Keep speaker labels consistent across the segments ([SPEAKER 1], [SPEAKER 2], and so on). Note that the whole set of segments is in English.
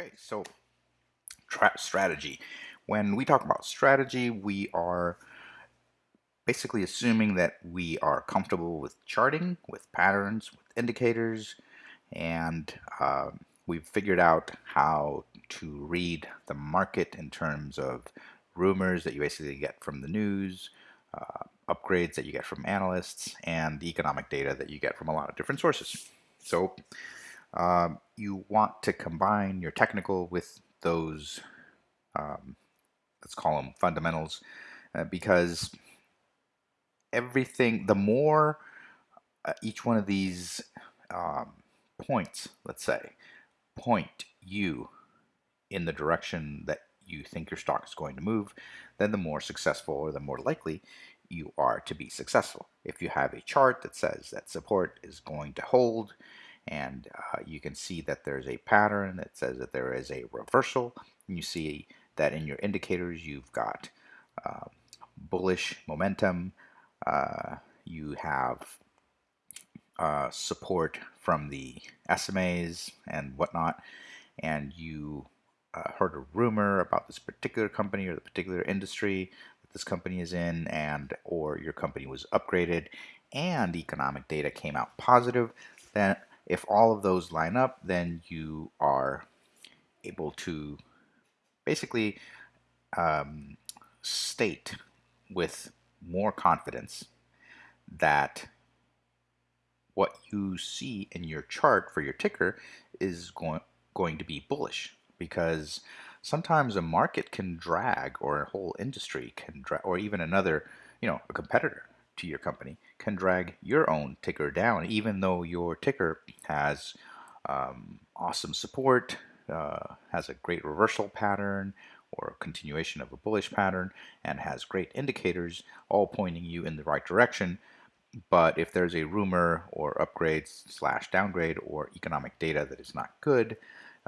[SPEAKER 1] Okay, so strategy. When we talk about strategy, we are basically assuming that we are comfortable with charting, with patterns, with indicators, and uh, we've figured out how to read the market in terms of rumors that you basically get from the news, uh, upgrades that you get from analysts, and the economic data that you get from a lot of different sources. So um, you want to combine your technical with those, um, let's call them fundamentals, uh, because everything, the more uh, each one of these um, points, let's say, point you in the direction that you think your stock is going to move, then the more successful or the more likely you are to be successful. If you have a chart that says that support is going to hold, and uh, you can see that there's a pattern that says that there is a reversal. You see that in your indicators you've got uh, bullish momentum, uh, you have uh, support from the SMAs and whatnot, and you uh, heard a rumor about this particular company or the particular industry that this company is in, and or your company was upgraded, and economic data came out positive, then if all of those line up, then you are able to basically um, state with more confidence that what you see in your chart for your ticker is going going to be bullish. Because sometimes a market can drag or a whole industry can drag or even another you know a competitor to your company can drag your own ticker down, even though your ticker has um, awesome support, uh, has a great reversal pattern or continuation of a bullish pattern, and has great indicators all pointing you in the right direction. But if there's a rumor or upgrade slash downgrade or economic data that is not good,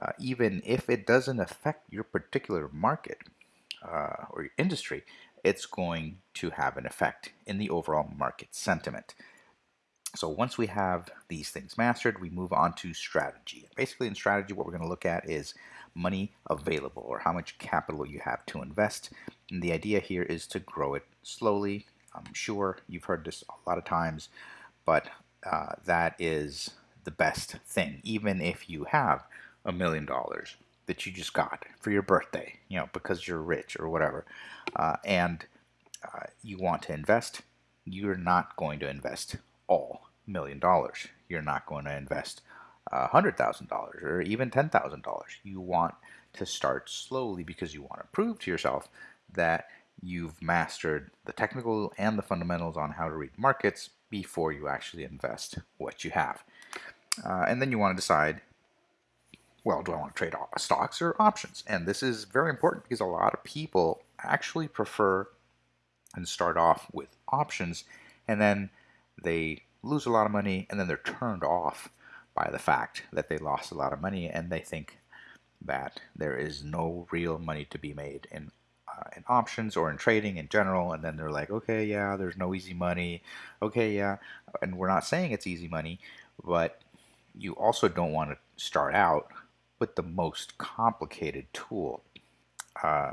[SPEAKER 1] uh, even if it doesn't affect your particular market uh, or your industry, it's going to have an effect in the overall market sentiment. So once we have these things mastered, we move on to strategy. Basically in strategy, what we're going to look at is money available or how much capital you have to invest. And the idea here is to grow it slowly. I'm sure you've heard this a lot of times, but uh, that is the best thing, even if you have a million dollars that you just got for your birthday, you know, because you're rich or whatever, uh, and uh, you want to invest, you're not going to invest all million dollars. You're not going to invest a hundred thousand dollars or even ten thousand dollars. You want to start slowly because you want to prove to yourself that you've mastered the technical and the fundamentals on how to read markets before you actually invest what you have. Uh, and then you want to decide well, do I want to trade stocks or options? And this is very important because a lot of people actually prefer and start off with options and then they lose a lot of money and then they're turned off by the fact that they lost a lot of money and they think that there is no real money to be made in uh, in options or in trading in general and then they're like okay yeah there's no easy money okay yeah and we're not saying it's easy money but you also don't want to start out with the most complicated tool. Uh,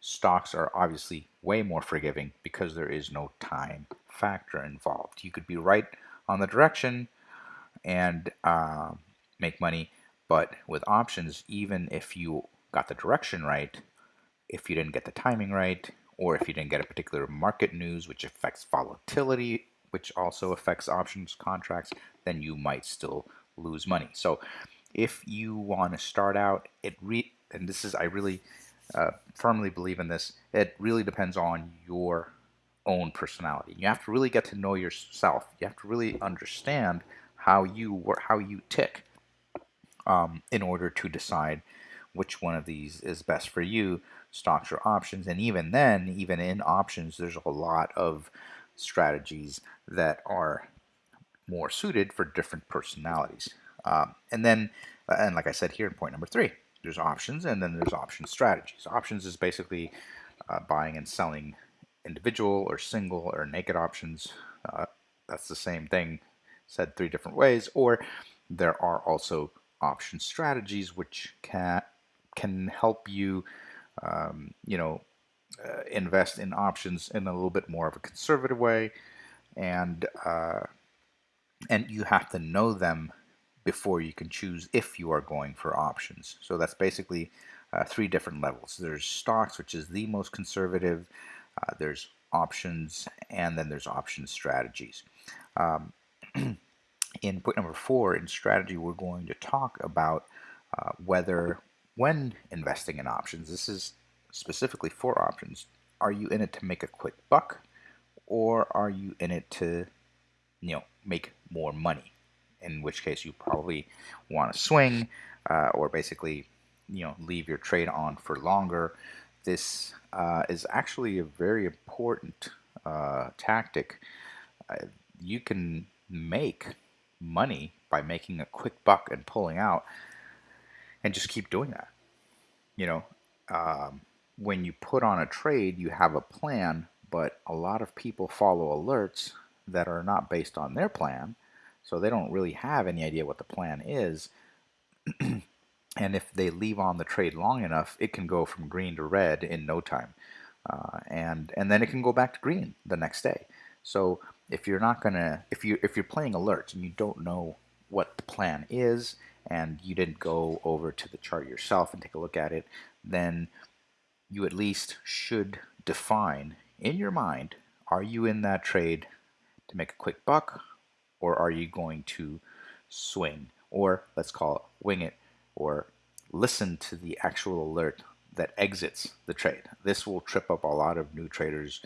[SPEAKER 1] stocks are obviously way more forgiving because there is no time factor involved. You could be right on the direction and uh, make money, but with options, even if you got the direction right, if you didn't get the timing right, or if you didn't get a particular market news which affects volatility, which also affects options contracts, then you might still lose money. So if you want to start out, it re and this is I really uh, firmly believe in this. It really depends on your own personality. You have to really get to know yourself. You have to really understand how you work, how you tick, um, in order to decide which one of these is best for you, stocks or options. And even then, even in options, there's a lot of strategies that are more suited for different personalities. Um, and then, uh, and like I said here in point number three, there's options and then there's option strategies. Options is basically uh, buying and selling individual or single or naked options. Uh, that's the same thing said three different ways. Or there are also option strategies which can can help you, um, you know, uh, invest in options in a little bit more of a conservative way, and uh, and you have to know them before you can choose if you are going for options. So that's basically uh, three different levels. There's stocks, which is the most conservative. Uh, there's options, and then there's option strategies. Um, in point number four, in strategy, we're going to talk about uh, whether when investing in options, this is specifically for options, are you in it to make a quick buck or are you in it to, you know, make more money? In which case you probably want to swing uh, or basically, you know, leave your trade on for longer. This uh, is actually a very important uh, tactic. Uh, you can make money by making a quick buck and pulling out and just keep doing that. You know, um, when you put on a trade, you have a plan, but a lot of people follow alerts that are not based on their plan, so they don't really have any idea what the plan is. and if they leave on the trade long enough, it can go from green to red in no time. Uh, and and then it can go back to green the next day. So if you're not gonna if you if you're playing alerts and you don't know what the plan is and you didn't go over to the chart yourself and take a look at it, then you at least should define in your mind, are you in that trade to make a quick buck or are you going to swing or let's call it wing it or listen to the actual alert that exits the trade. This will trip up a lot of new traders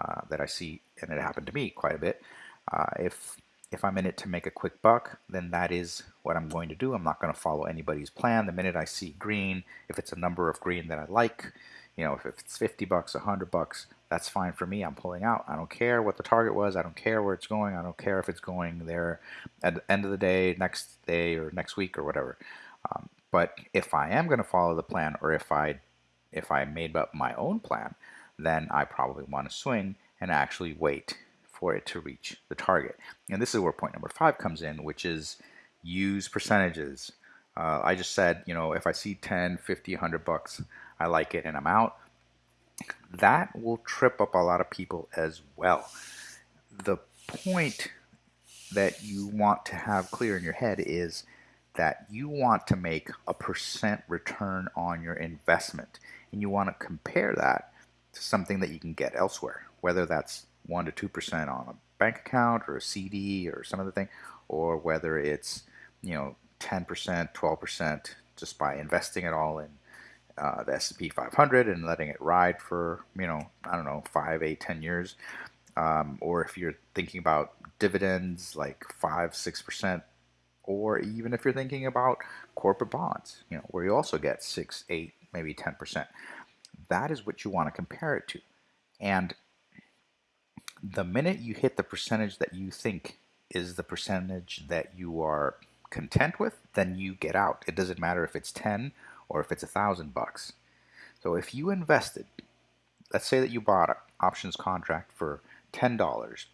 [SPEAKER 1] uh, that I see, and it happened to me quite a bit. Uh, if if I'm in it to make a quick buck, then that is what I'm going to do. I'm not going to follow anybody's plan. The minute I see green, if it's a number of green that I like, you know, if it's 50 bucks, 100 bucks, that's fine for me. I'm pulling out. I don't care what the target was. I don't care where it's going. I don't care if it's going there at the end of the day, next day, or next week, or whatever. Um, but if I am going to follow the plan, or if I if I made up my own plan, then I probably want to swing and actually wait for it to reach the target. And this is where point number five comes in, which is use percentages. Uh, I just said, you know, if I see 10, 50, 100 bucks, I like it and I'm out. That will trip up a lot of people as well. The point that you want to have clear in your head is that you want to make a percent return on your investment and you want to compare that to something that you can get elsewhere, whether that's 1 to 2% on a bank account or a CD or some other thing, or whether it's, you know, 10%, 12% just by investing it all in uh, the S&P 500 and letting it ride for you know I don't know five, eight, ten years, um, or if you're thinking about dividends like five, six percent, or even if you're thinking about corporate bonds, you know where you also get six, eight, maybe ten percent. That is what you want to compare it to, and the minute you hit the percentage that you think is the percentage that you are content with, then you get out. It doesn't matter if it's 10 or if it's a thousand bucks. So if you invested, let's say that you bought an options contract for ten dollars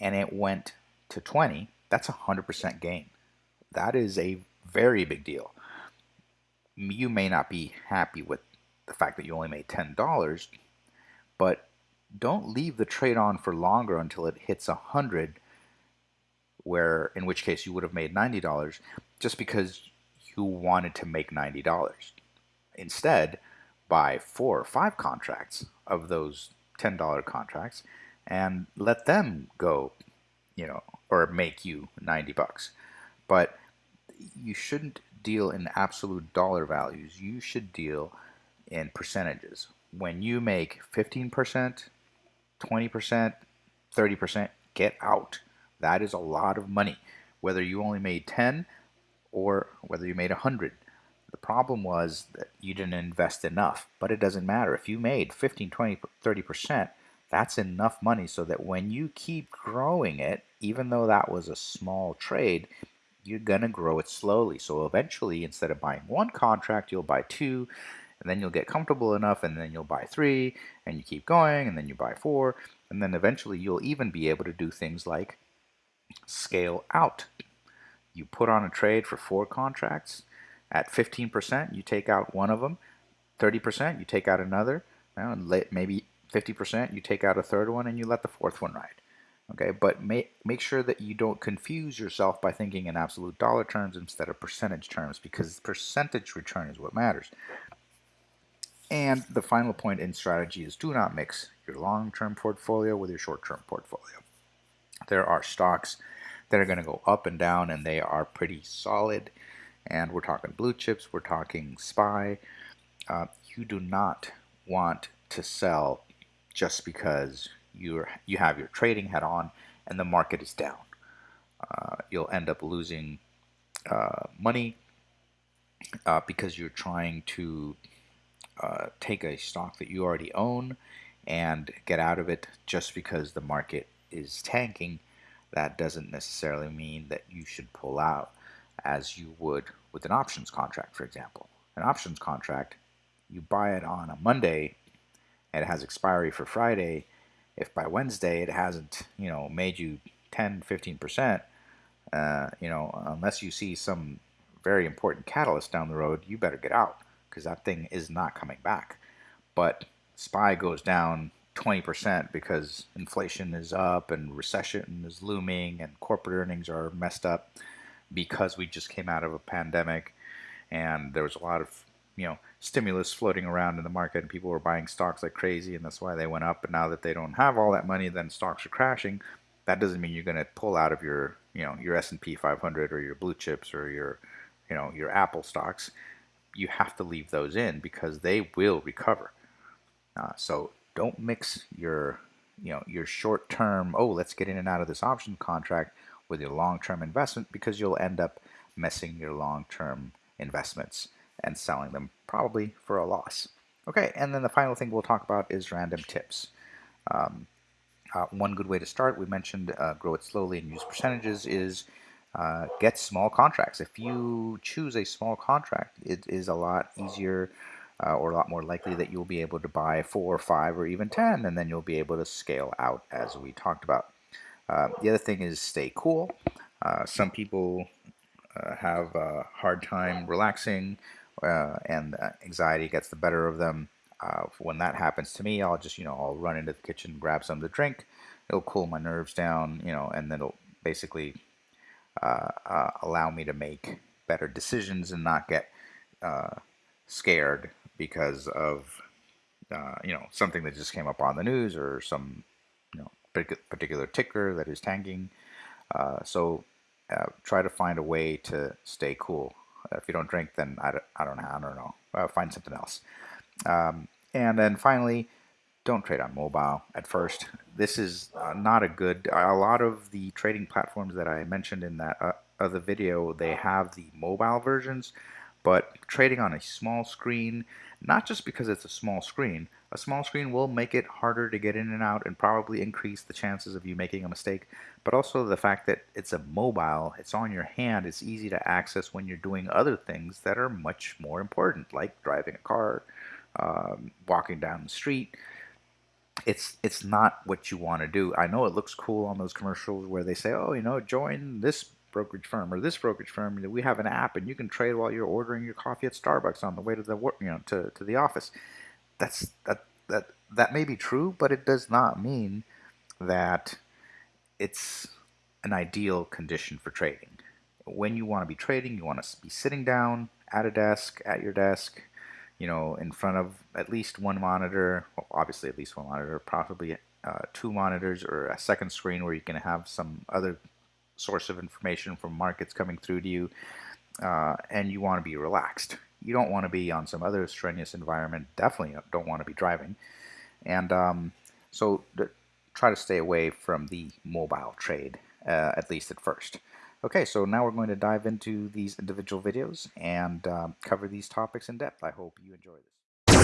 [SPEAKER 1] and it went to 20, that's a hundred percent gain. That is a very big deal. You may not be happy with the fact that you only made ten dollars, but don't leave the trade on for longer until it hits a hundred where in which case you would have made $90 just because who wanted to make $90. Instead, buy four or five contracts of those $10 contracts and let them go, you know, or make you 90 bucks. But you shouldn't deal in absolute dollar values. You should deal in percentages. When you make 15%, 20%, 30%, get out. That is a lot of money. Whether you only made 10 or whether you made a hundred. The problem was that you didn't invest enough, but it doesn't matter. If you made 15, 20, 30%, that's enough money so that when you keep growing it, even though that was a small trade, you're going to grow it slowly. So eventually, instead of buying one contract, you'll buy two, and then you'll get comfortable enough, and then you'll buy three, and you keep going, and then you buy four, and then eventually you'll even be able to do things like scale out you put on a trade for four contracts At 15%, you take out one of them. 30%, you take out another. maybe 50%, you take out a third one and you let the fourth one ride. Okay, but make, make sure that you don't confuse yourself by thinking in absolute dollar terms instead of percentage terms because percentage return is what matters. And the final point in strategy is do not mix your long-term portfolio with your short-term portfolio. There are stocks that are going to go up and down and they are pretty solid. And we're talking blue chips, we're talking SPY. Uh, you do not want to sell just because you're you have your trading hat on and the market is down. Uh, you'll end up losing uh, money uh, because you're trying to uh, take a stock that you already own and get out of it just because the market is tanking. That doesn't necessarily mean that you should pull out as you would with an options contract, for example. An options contract, you buy it on a Monday and it has expiry for Friday, if by Wednesday it hasn't, you know, made you 10, 15%, uh, you know, unless you see some very important catalyst down the road, you better get out because that thing is not coming back. But SPY goes down 20% because inflation is up and recession is looming and corporate earnings are messed up because we just came out of a pandemic and there was a lot of you know stimulus floating around in the market and people were buying stocks like crazy and that's why they went up. And now that they don't have all that money then stocks are crashing. That doesn't mean you're going to pull out of your you know your S&P 500 or your blue chips or your you know your Apple stocks. You have to leave those in because they will recover. Uh, so don't mix your you know your short term oh let's get in and out of this option contract with your long term investment because you'll end up messing your long term investments and selling them probably for a loss. Okay, and then the final thing we'll talk about is random tips. Um, uh, one good way to start, we mentioned uh, grow it slowly and use percentages, is uh, get small contracts. If you choose a small contract, it is a lot easier uh, or a lot more likely that you'll be able to buy four, or five, or even 10, and then you'll be able to scale out as we talked about. Uh, the other thing is stay cool. Uh, some people have a hard time relaxing uh, and anxiety gets the better of them. Uh, when that happens to me, I'll just, you know, I'll run into the kitchen, grab something to drink. It'll cool my nerves down, you know, and then it'll basically uh, uh allow me to make better decisions and not get uh, scared because of, uh, you know, something that just came up on the news or some, you know, particular ticker that is tanking. so try to find a way to stay cool if you don't drink, then I don't, I don't know. I don't know. Uh, find something else. Um, and then finally, don't trade on mobile at first. This is uh, not a good. A lot of the trading platforms that I mentioned in that uh, other video, they have the mobile versions, but trading on a small screen, not just because it's a small screen, a small screen will make it harder to get in and out and probably increase the chances of you making a mistake, but also the fact that it's a mobile, it's on your hand, it's easy to access when you're doing other things that are much more important, like driving a car, um, walking down the street. It's it's not what you want to do. I know it looks cool on those commercials where they say, oh, you know, join this brokerage firm or this brokerage firm. We have an app and you can trade while you're ordering your coffee at Starbucks on the way to the work, you know, to, to the office that's that that that may be true, but it does not mean that it's an ideal condition for trading. When you want to be trading, you want to be sitting down at a desk, at your desk, you know, in front of at least one monitor, well, obviously at least one monitor, probably uh, two monitors or a second screen where you can have some other source of information from markets coming through to you, uh, and you want to be relaxed you don't want to be on some other strenuous environment. Definitely don't want to be driving. And um, so try to stay away from the mobile trade, uh, at least at first. Okay, so now we're going to dive into these individual videos and um, cover these topics in depth. I hope you enjoy this.